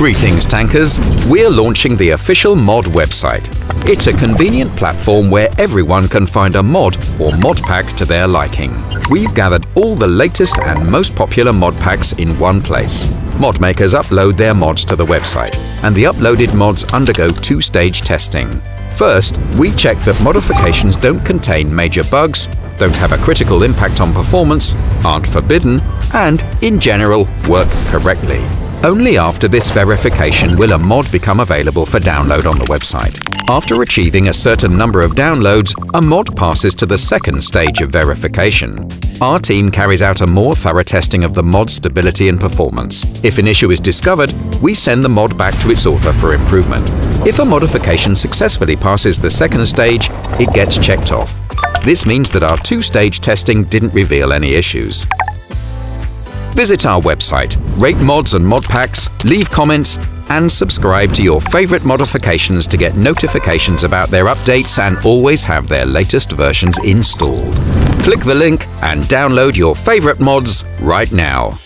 Greetings, tankers! We're launching the official mod website. It's a convenient platform where everyone can find a mod or mod pack to their liking. We've gathered all the latest and most popular mod packs in one place. Mod makers upload their mods to the website, and the uploaded mods undergo two-stage testing. First, we check that modifications don't contain major bugs, don't have a critical impact on performance, aren't forbidden, and, in general, work correctly. Only after this verification will a mod become available for download on the website. After achieving a certain number of downloads, a mod passes to the second stage of verification. Our team carries out a more thorough testing of the mod's stability and performance. If an issue is discovered, we send the mod back to its author for improvement. If a modification successfully passes the second stage, it gets checked off. This means that our two-stage testing didn't reveal any issues. Visit our website, rate mods and mod packs, leave comments, and subscribe to your favorite modifications to get notifications about their updates and always have their latest versions installed. Click the link and download your favorite mods right now.